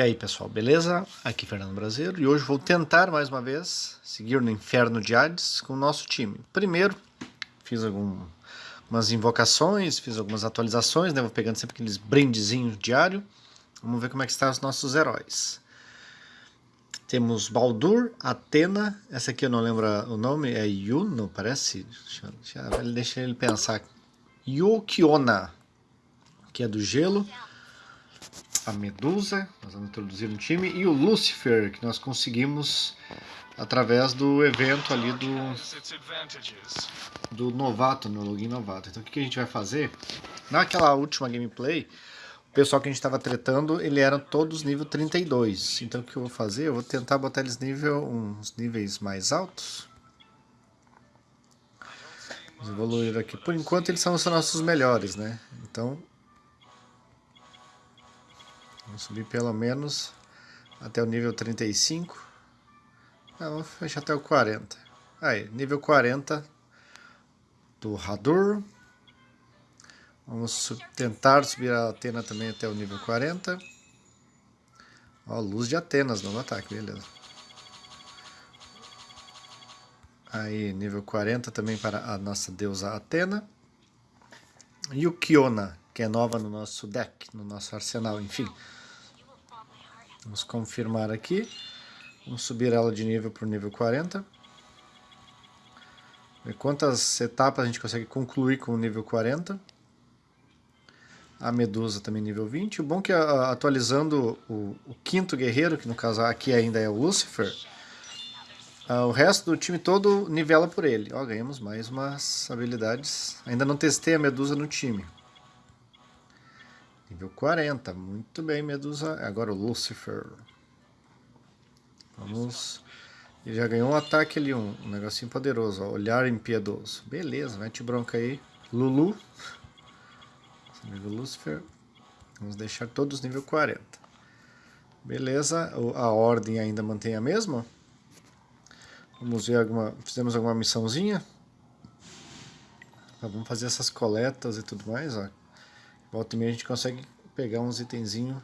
E aí pessoal, beleza? Aqui é Fernando Brasileiro e hoje vou tentar mais uma vez seguir no Inferno de Hades com o nosso time. Primeiro, fiz algumas invocações, fiz algumas atualizações, né? Vou pegando sempre aqueles brindezinhos diário. Vamos ver como é que estão os nossos heróis. Temos Baldur, Atena, essa aqui eu não lembro o nome, é Yuno, parece? Deixa, deixa, ele pensar. Yukiona, que é do gelo a Medusa, nós vamos introduzir no time, e o Lucifer, que nós conseguimos através do evento ali do, do novato, no login novato. Então o que, que a gente vai fazer? Naquela última gameplay, o pessoal que a gente estava tretando, ele eram todos nível 32. Então o que eu vou fazer? Eu vou tentar botar eles nível, uns níveis mais altos. Vamos evoluir aqui. Por enquanto eles são os nossos melhores, né? Então Vamos subir pelo menos até o nível 35. Ah, vamos fechar até o 40. Aí, nível 40 do Radur. Vamos tentar subir a Atena também até o nível 40. Ó, luz de Atenas no ataque, beleza. Aí, nível 40 também para a nossa deusa Atena. E o Kiona, que é nova no nosso deck, no nosso arsenal, enfim. Vamos confirmar aqui. Vamos subir ela de nível para o nível 40. Ver quantas etapas a gente consegue concluir com o nível 40. A Medusa também nível 20. O bom é que atualizando o, o quinto guerreiro, que no caso aqui ainda é o Lucifer, Uh, o resto do time todo nivela por ele. Ó, ganhamos mais umas habilidades. Ainda não testei a Medusa no time. Nível 40, muito bem, Medusa. Agora o Lucifer. Vamos... Ele já ganhou um ataque ali, um, um negocinho poderoso, ó. Olhar impiedoso. Beleza, mete bronca aí. Lulu. Nível Lucifer. Vamos deixar todos nível 40. Beleza, a ordem ainda mantém a mesma. Vamos ver alguma... Fizemos alguma missãozinha. Vamos fazer essas coletas e tudo mais, ó. Volta e meia a gente consegue pegar uns itenzinhos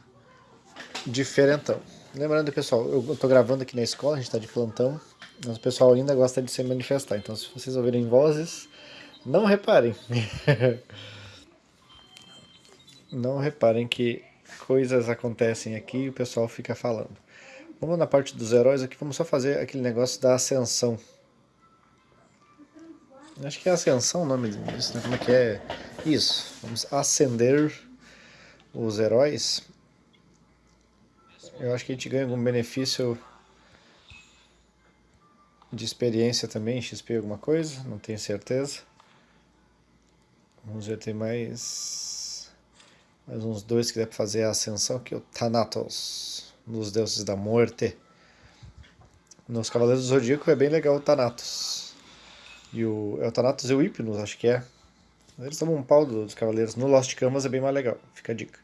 diferentão. Lembrando, pessoal, eu estou gravando aqui na escola, a gente está de plantão, mas o pessoal ainda gosta de se manifestar. Então, se vocês ouvirem vozes, não reparem. não reparem que coisas acontecem aqui e o pessoal fica falando. Vamos na parte dos heróis aqui, vamos só fazer aquele negócio da ascensão. Acho que é ascensão o nome disso, né? Como é que é? Isso, vamos acender os heróis. Eu acho que a gente ganha algum benefício de experiência também, XP alguma coisa, não tenho certeza. Vamos ver, tem mais, mais uns dois que dá para fazer a ascensão, que é o Thanatos, dos deuses da morte. Nos Cavaleiros do Zodíaco é bem legal o Thanatos. E o, é e o Hypnos, acho que é. Eles tomam um pau dos cavaleiros. No Lost Canvas é bem mais legal. Fica a dica.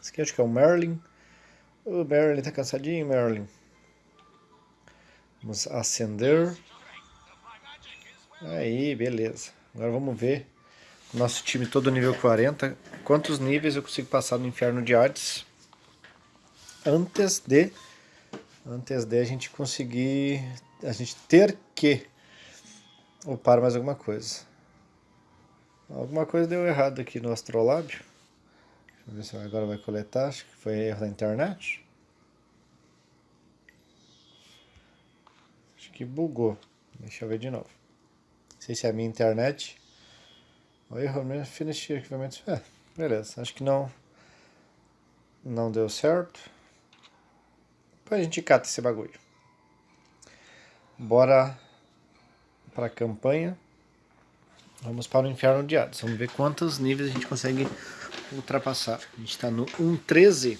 Esse aqui acho que é o Merlin. O Merlin tá cansadinho, Merlin. Vamos acender. Aí, beleza. Agora vamos ver. Nosso time todo nível 40. Quantos níveis eu consigo passar no Inferno de Hades. Antes de... Antes de a gente conseguir... A gente ter que upar mais alguma coisa. Alguma coisa deu errado aqui no astrolábio. Deixa eu ver se agora vai coletar. Acho que foi erro da internet. Acho que bugou. Deixa eu ver de novo. Não sei se é a minha internet. O erro mesmo. Finish equipamentos. É, beleza. Acho que não. Não deu certo. Depois a gente cata esse bagulho. Bora para a campanha. Vamos para o Inferno de Hades. Vamos ver quantos níveis a gente consegue ultrapassar. A gente está no 1.13.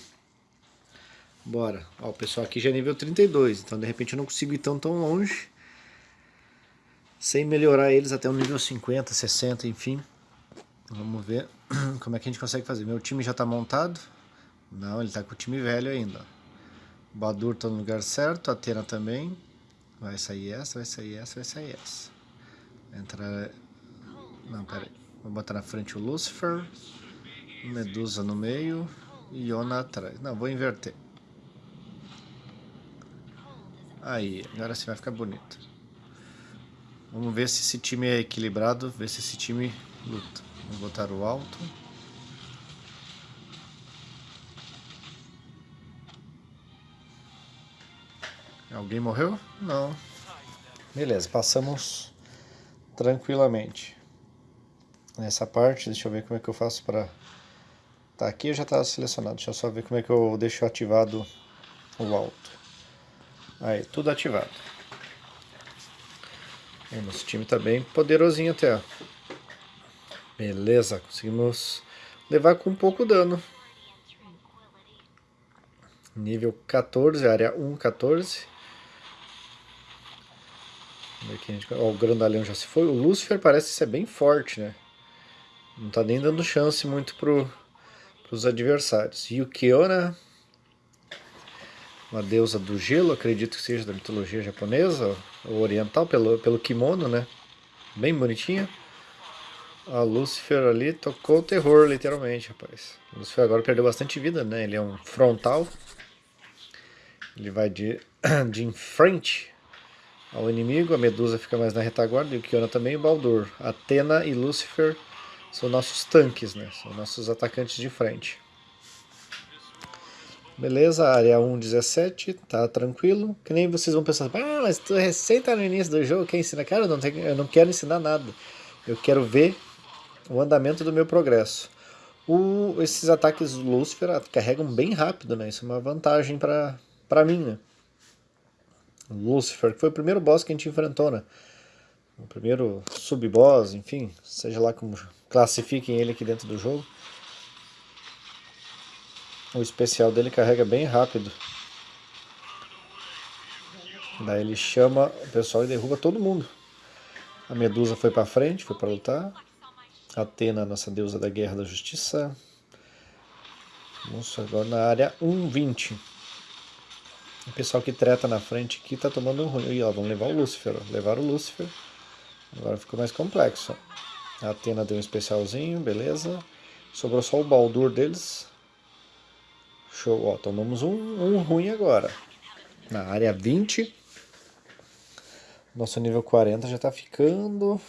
Bora. Ó, o pessoal aqui já é nível 32. Então, de repente, eu não consigo ir tão, tão longe. Sem melhorar eles até o nível 50, 60, enfim. Vamos ver como é que a gente consegue fazer. Meu time já está montado. Não, ele está com o time velho ainda. Badur está no lugar certo. A Atena também. Vai sair essa, vai sair essa, vai sair essa. Entrar não, pera aí. Vou botar na frente o Lucifer. Medusa no meio. Iona atrás. Não, vou inverter. Aí, agora sim vai ficar bonito. Vamos ver se esse time é equilibrado, ver se esse time luta. Vamos botar o alto. Alguém morreu? Não. Beleza, passamos tranquilamente. Nessa parte, deixa eu ver como é que eu faço para... Tá, aqui já está selecionado. Deixa eu só ver como é que eu deixo ativado o alto. Aí, tudo ativado. O nosso time está bem poderosinho até. Ó. Beleza, conseguimos levar com um pouco dano. Nível 14, área 1, 14. Gente... O grandalhão já se foi. O Lucifer parece ser bem forte, né? Não tá nem dando chance muito pro, pros adversários. Yukiona, uma deusa do gelo, acredito que seja da mitologia japonesa ou oriental, pelo, pelo kimono, né? Bem bonitinha. A Lucifer ali tocou o terror, literalmente, rapaz. O Lucifer agora perdeu bastante vida, né? Ele é um frontal. Ele vai de, de em frente ao inimigo. A Medusa fica mais na retaguarda. E o Kiona também. E o Baldur. Atena e Lucifer são nossos tanques, né? São nossos atacantes de frente. Beleza, área 1.17, tá tranquilo. Que nem vocês vão pensar, ah, mas tu recém tá no início do jogo, quem ensina? Cara, eu não, tenho, eu não quero ensinar nada. Eu quero ver o andamento do meu progresso. O, esses ataques Lucifer carregam bem rápido, né? Isso é uma vantagem pra mim, né? Lucifer, que foi o primeiro boss que a gente enfrentou, né? O primeiro sub-boss, enfim, seja lá como classifiquem ele aqui dentro do jogo. O especial dele carrega bem rápido. Daí ele chama o pessoal e derruba todo mundo. A Medusa foi para frente, foi para lutar. Atena, nossa deusa da guerra da justiça. Vamos agora na área 120. O pessoal que treta na frente aqui tá tomando um ruim. E, ó, vamos levar o Lúcifer. Ó. Levaram o Lúcifer. Agora ficou mais complexo. A Atena deu um especialzinho, beleza. Sobrou só o Baldur deles. Show, ó, tomamos um, um ruim agora. Na área 20. Nosso nível 40 já está ficando...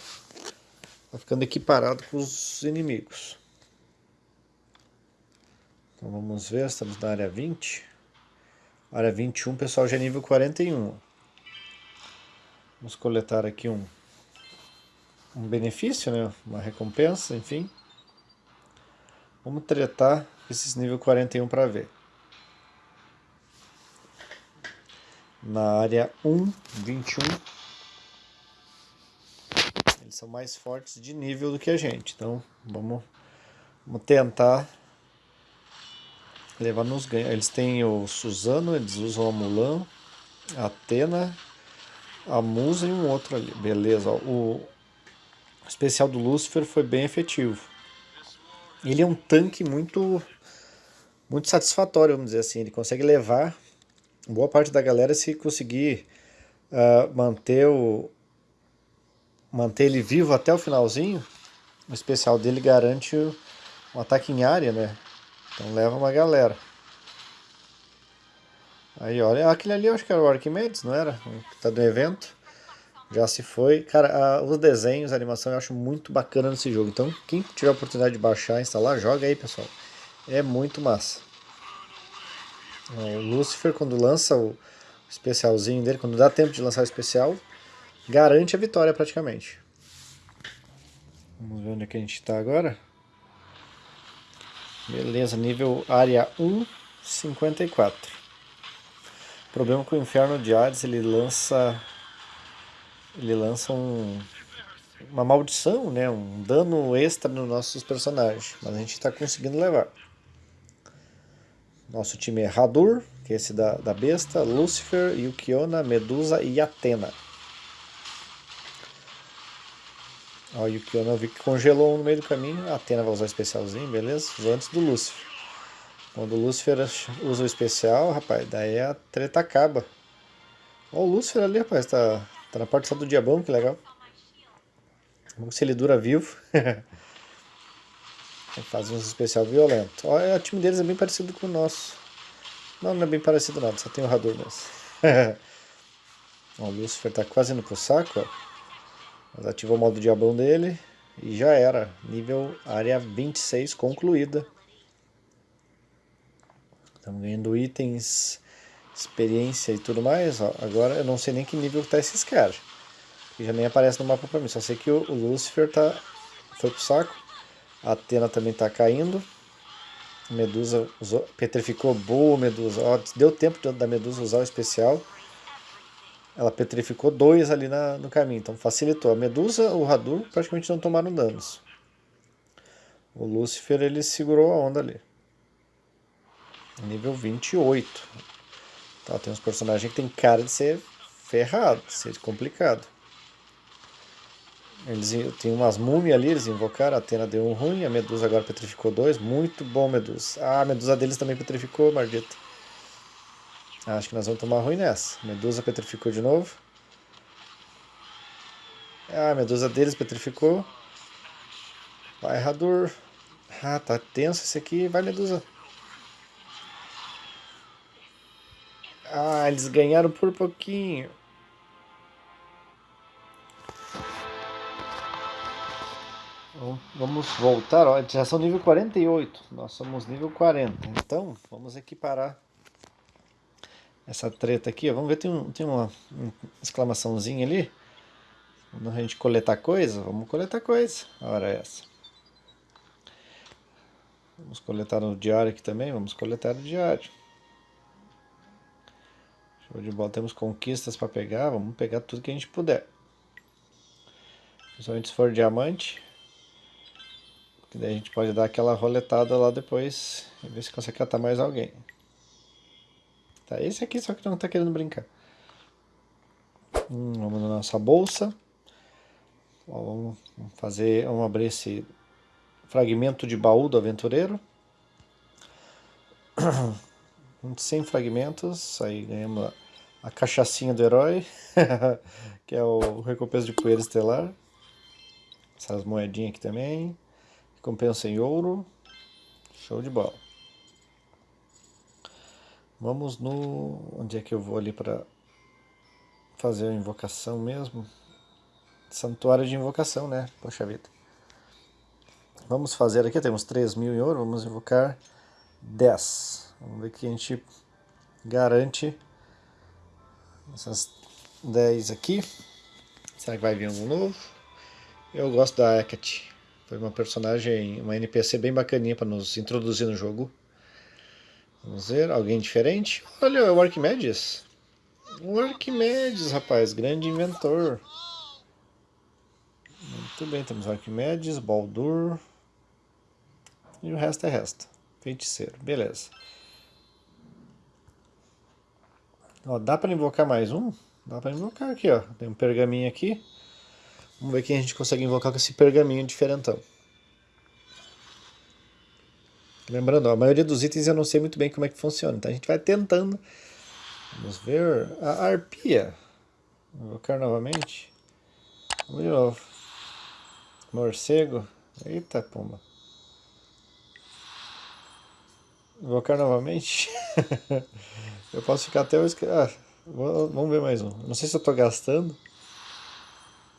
Tá ficando equiparado com os inimigos. Então vamos ver, estamos na área 20. Área 21, pessoal, já é nível 41. Vamos coletar aqui um, um benefício, né? uma recompensa, enfim. Vamos tretar esses nível 41 para ver. Na área 1, 21. Eles são mais fortes de nível do que a gente. Então vamos, vamos tentar levar nos ganhos. Eles têm o Suzano, eles usam a Mulan, a Atena, a Musa e um outro ali. Beleza, o especial do Lucifer foi bem efetivo. Ele é um tanque muito muito satisfatório, vamos dizer assim. Ele consegue levar boa parte da galera se conseguir uh, manter o manter ele vivo até o finalzinho. O especial dele garante um ataque em área, né? Então leva uma galera. Aí, olha, aquele ali eu acho que era o Arquimedes, não era? Que tá do evento. Já se foi. Cara, a, os desenhos, a animação eu acho muito bacana nesse jogo. Então, quem tiver a oportunidade de baixar, instalar, joga aí, pessoal. É muito massa. O Lucifer, quando lança o especialzinho dele, quando dá tempo de lançar o especial, garante a vitória praticamente. Vamos ver onde é que a gente está agora. Beleza, nível área 1, 54. O problema com o Inferno de Hades, ele lança ele lança um, uma maldição, né, um dano extra nos nossos personagens, mas a gente está conseguindo levar. Nosso time é Hadur, que é esse da, da besta, Lucifer, Yukiona, Medusa e Atena. Ó, o Yukiona eu vi que congelou um no meio do caminho. A Atena vai usar o especialzinho, beleza? Usou antes do Lúcifer. Quando o Lúcifer usa o especial, rapaz, daí a treta acaba. Ó, o Lúcifer ali, rapaz, tá, tá na parte só do diabão, que legal. Vamos se ele dura vivo. Faz uns especial violento. Olha, o time deles é bem parecido com o nosso. Não, não é bem parecido nada, só tem o Hador mesmo. ó, o Lucifer tá quase indo pro saco, ó. Mas ativou o modo diabão dele e já era. Nível área 26 concluída. Estamos ganhando itens, experiência e tudo mais. Ó. Agora eu não sei nem que nível tá esses. Que já nem aparece no mapa pra mim. Só sei que o, o Lucifer tá, foi pro saco. A Atena também tá caindo. Medusa usou, petrificou boa Medusa. Ó, deu tempo da Medusa usar o especial. Ela petrificou dois ali na, no caminho, então facilitou. A Medusa, o Hadur praticamente não tomaram danos. O Lúcifer ele segurou a onda ali. Nível 28. Tá, tem uns personagens que tem cara de ser ferrado, de ser complicado. Eles tem umas múmias ali, eles invocaram, a Atena deu um ruim, a Medusa agora petrificou dois. Muito bom, Medusa. Ah, a Medusa deles também petrificou, maldito. Acho que nós vamos tomar ruim nessa. Medusa petrificou de novo. Ah, a Medusa deles petrificou. Vai, Rador. Ah, tá tenso esse aqui. Vai, Medusa. Ah, eles ganharam por pouquinho. vamos voltar, ó, já são nível 48, nós somos nível 40, então vamos equiparar essa treta aqui, vamos ver, tem, um, tem uma, uma exclamaçãozinha ali, quando a gente coletar coisa, vamos coletar coisa, hora é essa. Vamos coletar no diário aqui também, vamos coletar no diário. Show de bola, temos conquistas para pegar, vamos pegar tudo que a gente puder. Principalmente se for diamante. Que daí a gente pode dar aquela roletada lá depois e ver se consegue catar mais alguém. Tá, esse aqui só que não tá querendo brincar. Hum, vamos na nossa bolsa. Ó, vamos fazer, vamos abrir esse fragmento de baú do aventureiro. 100 fragmentos, aí ganhamos a, a cachaçinha do herói, que é o recompensa de poeira estelar. Essas moedinhas aqui também. Recompensa em ouro. Show de bola. Vamos no... Onde é que eu vou ali para fazer a invocação mesmo? Santuário de invocação, né? Poxa vida. Vamos fazer aqui, temos 3 mil em ouro, vamos invocar 10. Vamos ver que a gente garante essas 10 aqui. Será que vai vir algum novo? Eu gosto da Hecate. Foi uma personagem, uma NPC bem bacaninha para nos introduzir no jogo. Vamos ver, alguém diferente? Olha, o Arquimedes. O Arquimedes, rapaz, grande inventor. Muito bem, temos Arquimedes, Baldur. E o resto é resto. Feiticeiro, beleza. Ó, dá para invocar mais um? Dá para invocar aqui, ó. Tem um pergaminho aqui. Vamos ver quem a gente consegue invocar com esse pergaminho diferentão. Lembrando, a maioria dos itens eu não sei muito bem como é que funciona, então a gente vai tentando. Vamos ver a arpia. Invocar novamente. Vamos de novo. Morcego. Eita, pomba. Invocar novamente. eu posso ficar até o... Ah, vamos ver mais um. Não sei se eu estou gastando.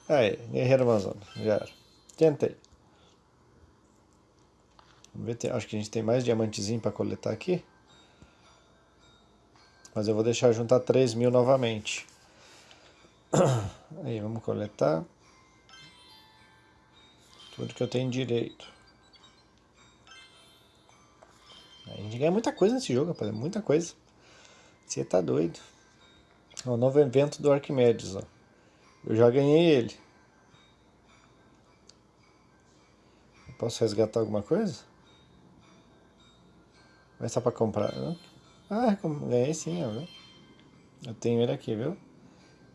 Aí, Guerreiro Amazonas, já era. Tentei. Vamos ver, acho que a gente tem mais diamantezinho para coletar aqui. Mas eu vou deixar juntar 3 mil novamente. Aí, vamos coletar. Tudo que eu tenho direito. A gente ganha muita coisa nesse jogo, rapaz. Muita coisa. Você tá doido. O novo evento do Arquimedes, ó. Eu já ganhei ele. Posso resgatar alguma coisa? Vai só pra comprar? Ah, ganhei sim, ó. Eu tenho ele aqui, viu?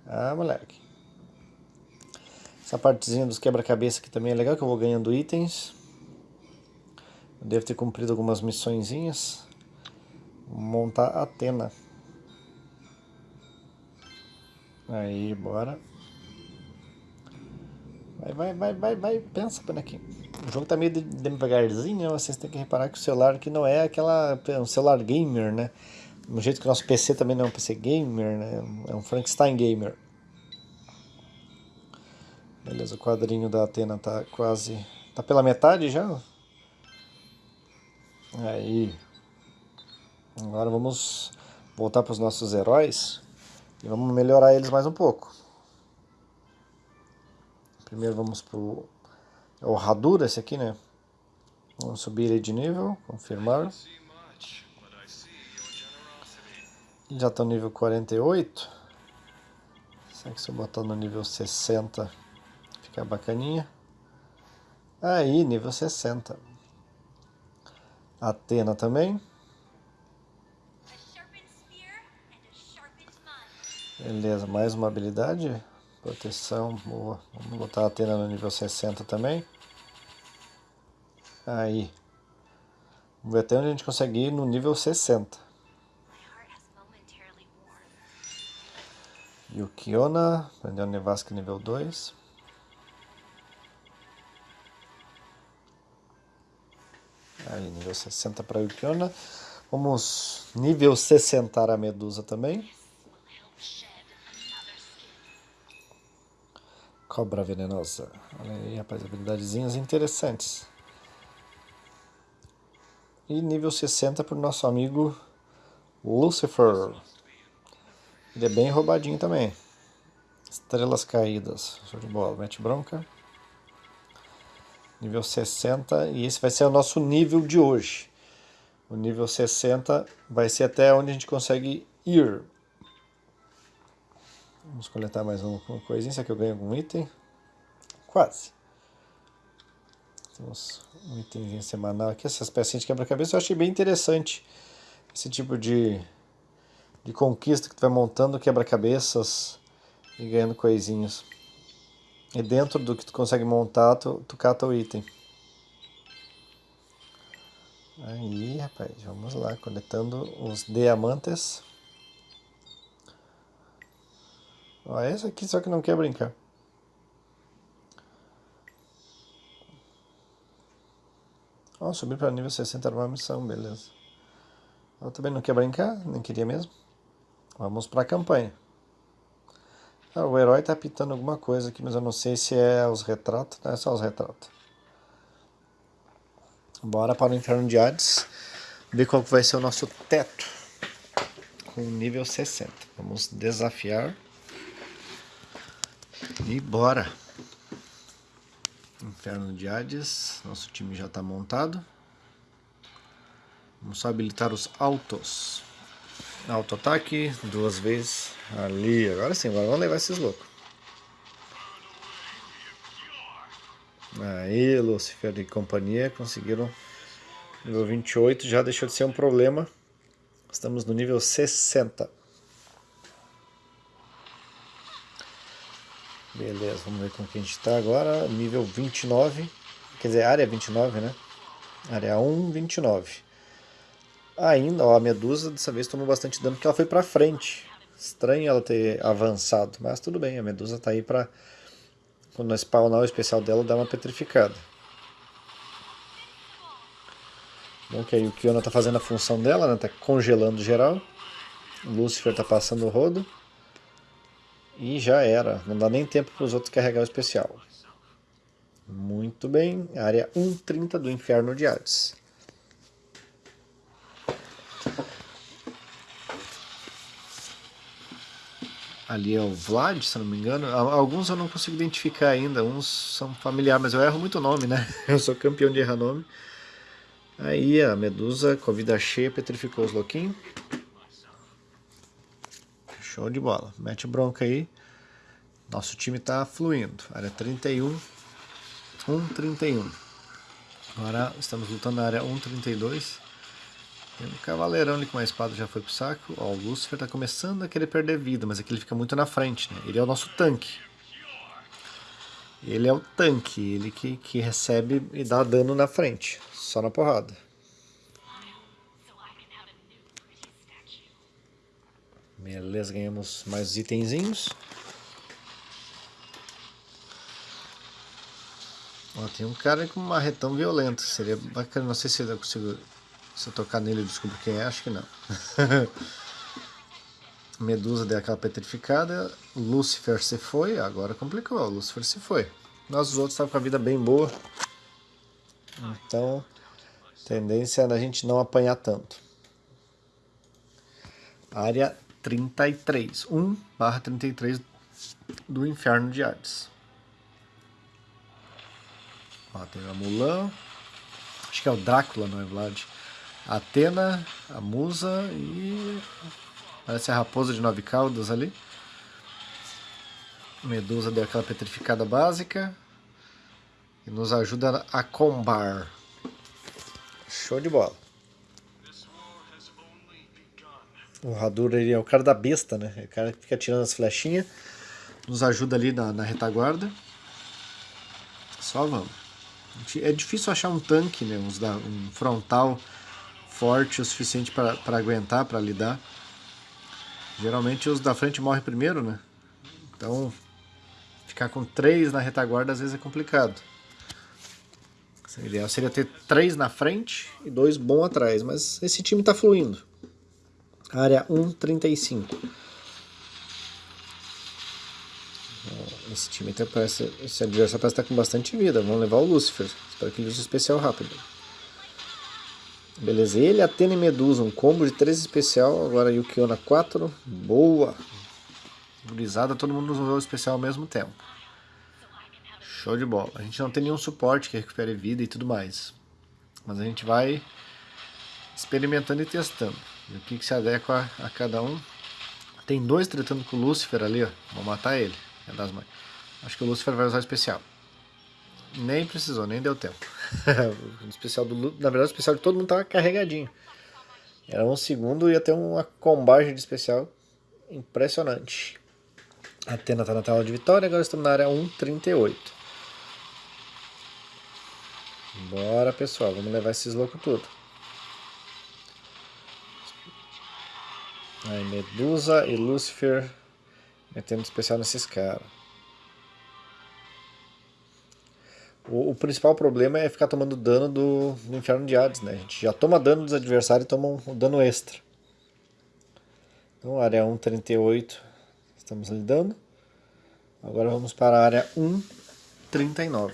Ah, moleque. Essa partezinha dos quebra-cabeça aqui também é legal, que eu vou ganhando itens. Eu devo ter cumprido algumas missõezinhas. Vou montar a Atena. Aí, bora. Vai, vai, vai, vai, vai. Pensa, bonequinho. O jogo tá meio devagarzinho, né? Vocês têm que reparar que o celular aqui não é aquela... um celular gamer, né? Do jeito que o nosso PC também não é um PC gamer, né? É um Frankenstein gamer. Beleza, o quadrinho da Atena tá quase... Tá pela metade já? Aí. Agora vamos voltar para os nossos heróis e vamos melhorar eles mais um pouco. Primeiro vamos pro é o Hadura esse aqui, né? Vamos subir ele de nível, confirmar. Já está no nível 48. Será que se eu botar no nível 60 fica bacaninha? Aí, nível 60. Atena também. Beleza, mais uma habilidade. Proteção, boa. Vamos botar a Atena no nível 60 também. Aí. Vamos ver até onde a gente consegue ir no nível 60. Yukiona, aprendeu Nevasca nível 2. Aí, nível 60 para Yukiona. Vamos nível 60 a Medusa também. Cobra venenosa. Olha aí, rapaz, habilidadezinhas interessantes. E nível 60 para o nosso amigo Lucifer. Ele é bem roubadinho também. Estrelas caídas. Show de bola. Mete bronca. Nível 60. E esse vai ser o nosso nível de hoje. O nível 60 vai ser até onde a gente consegue ir. Vamos coletar mais uma coisinha. Será que eu ganho algum item? Quase. Temos um itemzinho semanal aqui. Essas pecinhas de quebra-cabeça eu achei bem interessante. Esse tipo de, de conquista que tu vai montando quebra-cabeças e ganhando coisinhas. E dentro do que tu consegue montar, tu, tu cata o item. Aí, rapaz, vamos lá, coletando os diamantes. Ó, esse aqui só que não quer brincar. Ó, subir para nível 60 era uma missão, beleza. Eu também não quer brincar, nem queria mesmo. Vamos para a campanha. Ah, o herói tá pitando alguma coisa aqui, mas eu não sei se é os retratos. Não é só os retratos. Bora para o Inferno de Hades. Ver qual vai ser o nosso teto. Com nível 60. Vamos desafiar. E bora! Inferno de Hades, nosso time já está montado. Vamos só habilitar os autos. Auto-ataque, duas vezes. Ali, agora sim, agora vamos levar esses loucos. Aí, Lucifer e companhia conseguiram nível 28, já deixou de ser um problema. Estamos no nível 60. Beleza, vamos ver como que a gente está agora. Nível 29. Quer dizer, área 29, né? Área 1, 29. Ainda, ó, a Medusa dessa vez tomou bastante dano porque ela foi pra frente. Estranho ela ter avançado, mas tudo bem, a Medusa tá aí pra... Quando nós spawnar o especial dela, dar uma petrificada. Bom que aí o Kiona tá fazendo a função dela, né? Tá congelando geral. O Lucifer tá passando o rodo. E já era, não dá nem tempo para os outros carregar o especial. Muito bem, área 130 do Inferno de Hades. Ali é o Vlad, se não me engano. Alguns eu não consigo identificar ainda, uns são familiares, mas eu erro muito nome, né? Eu sou campeão de errar nome. Aí a Medusa, com a vida cheia, petrificou os louquinhos. Show de bola. Mete bronca aí. Nosso time está fluindo. Área 31, 131. Agora estamos lutando na área 132. Tem um cavaleirão ali com uma espada já foi pro saco. Ó, o Lucifer está começando a querer perder vida, mas aqui ele fica muito na frente, né? Ele é o nosso tanque. Ele é o tanque, ele que, que recebe e dá dano na frente, só na porrada. Beleza, ganhamos mais itenzinhos. Ó, tem um cara com um marretão violento. Seria bacana. Não sei se eu consigo. Se eu tocar nele eu descubro quem é. Acho que não. Medusa deu aquela petrificada. Lúcifer se foi. Agora complicou. Lúcifer se foi. Nós os outros estavam com a vida bem boa. Então, tendência é a gente não apanhar tanto. Área 33. 1 barra 33 do Inferno de Hades. Ó, tem a Mulan. Acho que é o Drácula, não é, Vlad? Atena, a Musa e... Parece a raposa de nove caudas ali. Medusa deu aquela petrificada básica. E nos ajuda a combar. Show de bola. O Hadur ele é o cara da besta, né? É o cara que fica tirando as flechinhas. Nos ajuda ali na, na retaguarda. Só vamos. É difícil achar um tanque, né? Um frontal forte o suficiente para aguentar, para lidar. Geralmente os da frente morrem primeiro, né? Então, ficar com três na retaguarda às vezes é complicado. O ideal seria ter três na frente e dois bons atrás, mas esse time está fluindo. Área 135. Esse time até parece, esse adversário parece estar com bastante vida. Vamos levar o Lucifer. Espero que ele use especial rápido. Beleza, ele, Atena e Medusa, um combo de 3 especial. Agora Yukiona 4. Boa! Gurizada, todo mundo usou o especial ao mesmo tempo. Show de bola. A gente não tem nenhum suporte que recupere vida e tudo mais. Mas a gente vai experimentando e testando. O que, que se adequa a, cada um. Tem dois tratando com o Lucifer ali, ó. Vou matar ele. É das mães. Acho que o Lucifer vai usar especial. Nem precisou, nem deu tempo. o especial do, na verdade, o especial de todo mundo tava carregadinho. Era um segundo e ia ter uma combagem de especial impressionante. A Atena está na tela de vitória, agora estamos na área 138. Bora pessoal, vamos levar esses loucos tudo. Aí, Medusa e Lucifer metendo especial nesses caras. O, o, principal problema é ficar tomando dano do, do Inferno de Hades, né? A gente já toma dano dos adversários e toma um, um dano extra. Então, área 138 estamos lidando. Agora vamos para a área 139.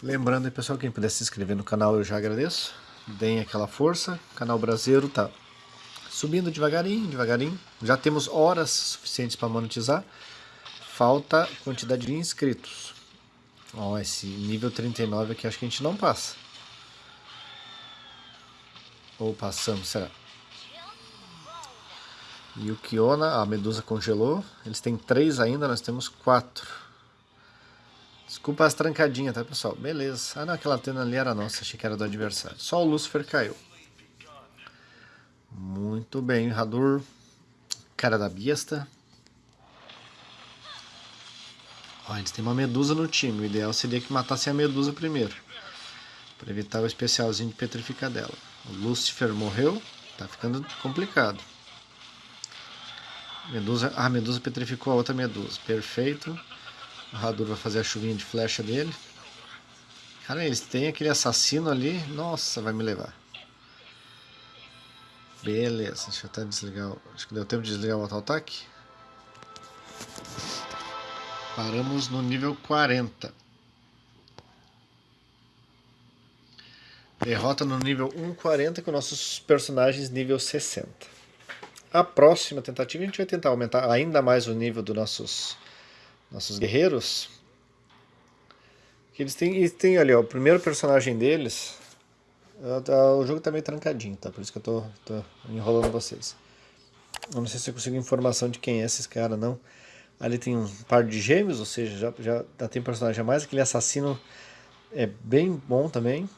Lembrando pessoal, quem puder se inscrever no canal eu já agradeço. Deem aquela força. O canal brasileiro tá subindo devagarinho, devagarinho. Já temos horas suficientes para monetizar. Falta quantidade de inscritos. Ó, esse nível 39 aqui acho que a gente não passa. Ou passamos, será? E o Kiona, a Medusa congelou. Eles têm três ainda, nós temos quatro. Desculpa as trancadinhas, tá, pessoal? Beleza. Ah, não, aquela tenda ali era nossa, achei que era do adversário. Só o Lucifer caiu. Muito bem, Radur. Cara da besta. Ó, eles têm uma medusa no time. O ideal seria que matassem a medusa primeiro. Para evitar o especialzinho de petrificar dela. O Lucifer morreu. Tá ficando complicado. Medusa, ah, a medusa petrificou a outra medusa. Perfeito. O vai fazer a chuvinha de flecha dele. Cara, eles têm aquele assassino ali. Nossa, vai me levar. Beleza, deixa eu até desligar. Acho que deu tempo de desligar o auto-ataque. Paramos no nível 40. Derrota no nível 140 com nossos personagens nível 60. A próxima tentativa a gente vai tentar aumentar ainda mais o nível dos nossos nossos guerreiros. Que eles têm, eles têm ali, ó, o primeiro personagem deles. O jogo tá meio trancadinho, tá? Por isso que eu tô, tô enrolando vocês. Eu não sei se eu consigo informação de quem é esses caras, não. Ali tem um par de gêmeos, ou seja, já, já, tem personagem a mais. Aquele assassino é bem bom também.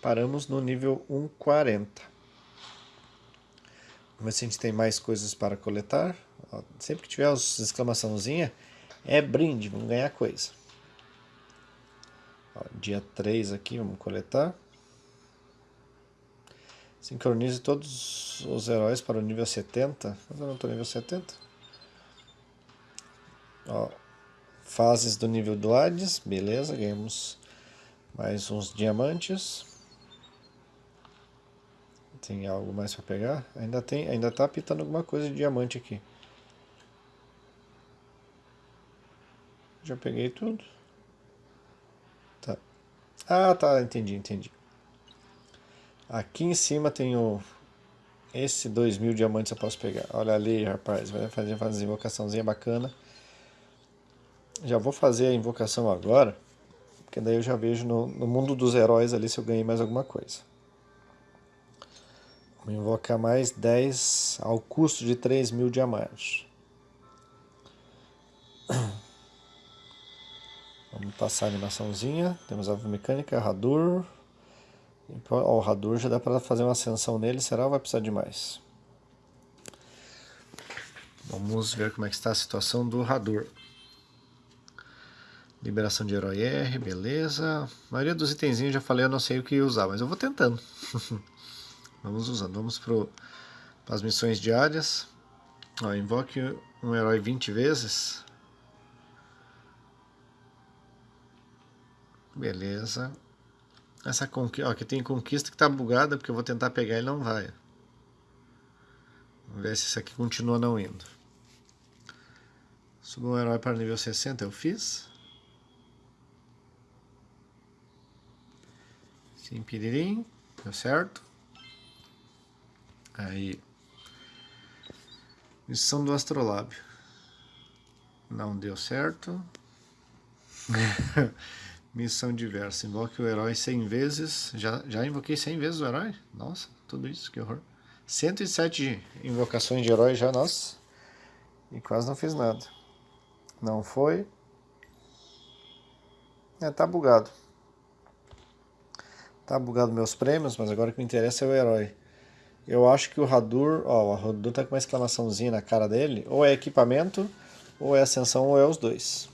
Paramos no nível 140. Vamos ver se a gente tem mais coisas para coletar. Ó, sempre que tiver as exclamaçãozinha, é brinde, vamos ganhar coisa. Ó, dia 3 aqui, vamos coletar. Sincronize todos os heróis para o nível 70. Mas eu não estou nível 70. Ó, fases do nível do Hades, beleza, ganhamos mais uns diamantes. Tem algo mais para pegar? Ainda tem, ainda tá pitando alguma coisa de diamante aqui. Já peguei tudo. Tá. Ah, tá, entendi, entendi. Aqui em cima tem o... Esse 2 mil diamantes eu posso pegar. Olha ali, rapaz. Vai fazer, fazer invocaçãozinha bacana. Já vou fazer a invocação agora. Porque daí eu já vejo no, no mundo dos heróis ali se eu ganhei mais alguma coisa. Vou invocar mais 10 ao custo de 3 mil diamantes. Vamos passar a animaçãozinha. Temos a mecânica, Radur. O Radur já dá para fazer uma ascensão nele, será ou vai precisar de mais? Vamos ver como é que está a situação do Radur. Liberação de herói R, beleza. A maioria dos itenzinhos já falei, eu não sei o que usar, mas eu vou tentando. vamos usando. Vamos para as missões diárias. Ó, invoque um herói 20 vezes. Beleza. Essa conquista, ó, aqui tem conquista que tá bugada, porque eu vou tentar pegar e não vai. Vamos ver se isso aqui continua não indo. Subi um herói para nível 60, eu fiz. Sim, piririm, deu certo. Aí. Missão do Astrolábio. Não deu certo. Missão diversa. Invoque o herói 100 vezes. Já, já invoquei 100 vezes o herói? Nossa, tudo isso, que horror. 107 invocações de herói já, nossa. E quase não fiz nada. Não foi. É, tá bugado. Tá bugado meus prêmios, mas agora o que me interessa é o herói. Eu acho que o Radur, ó, o Radur tá com uma exclamaçãozinha na cara dele. Ou é equipamento, ou é ascensão, ou é os dois.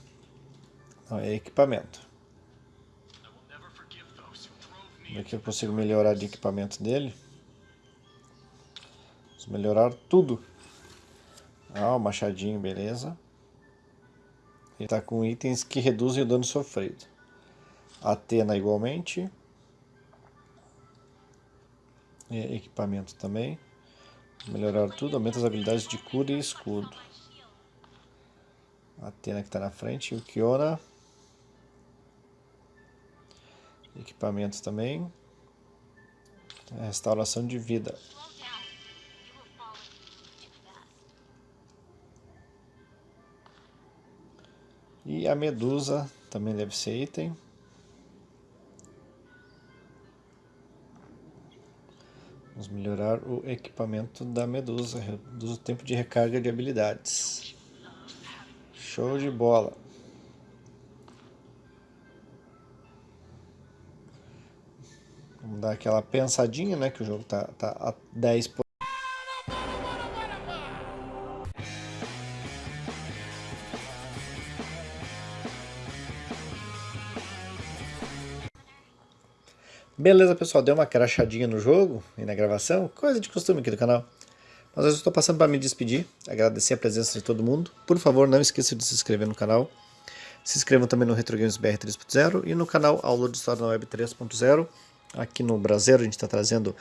Não, é equipamento. Aqui eu consigo melhorar de equipamento dele. Vamos melhorar tudo. Ah, o machadinho, beleza. Ele está com itens que reduzem o dano sofrido. Atena igualmente. E equipamento também. Melhorar tudo, aumenta as habilidades de cura e escudo. Atena que está na frente. E o Kiona Equipamentos também. Restauração de vida. E a medusa também deve ser item. Vamos melhorar o equipamento da medusa. Reduz o tempo de recarga de habilidades. Show de bola. Dar aquela pensadinha, né? Que o jogo tá, tá a 10 por... Beleza, pessoal, deu uma crachadinha no jogo e na gravação, coisa de costume aqui do canal. Mas eu estou passando para me despedir, agradecer a presença de todo mundo. Por favor, não esqueça de se inscrever no canal. Se inscrevam também no Retro Games BR 3.0 e no canal Aula de História na Web 3.0. Aqui no Brasil a gente está trazendo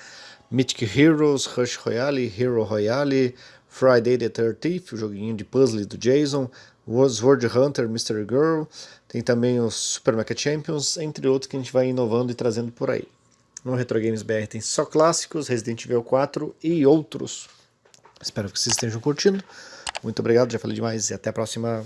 Mythic Heroes, Rush Royale, Hero Royale, Friday the 13th, o joguinho de puzzle do Jason, Sword Hunter, Mystery Girl, tem também os Super Mecha Champions, entre outros que a gente vai inovando e trazendo por aí. No Retro Games BR tem só clássicos, Resident Evil 4 e outros. Espero que vocês estejam curtindo. Muito obrigado, já falei demais e até a próxima.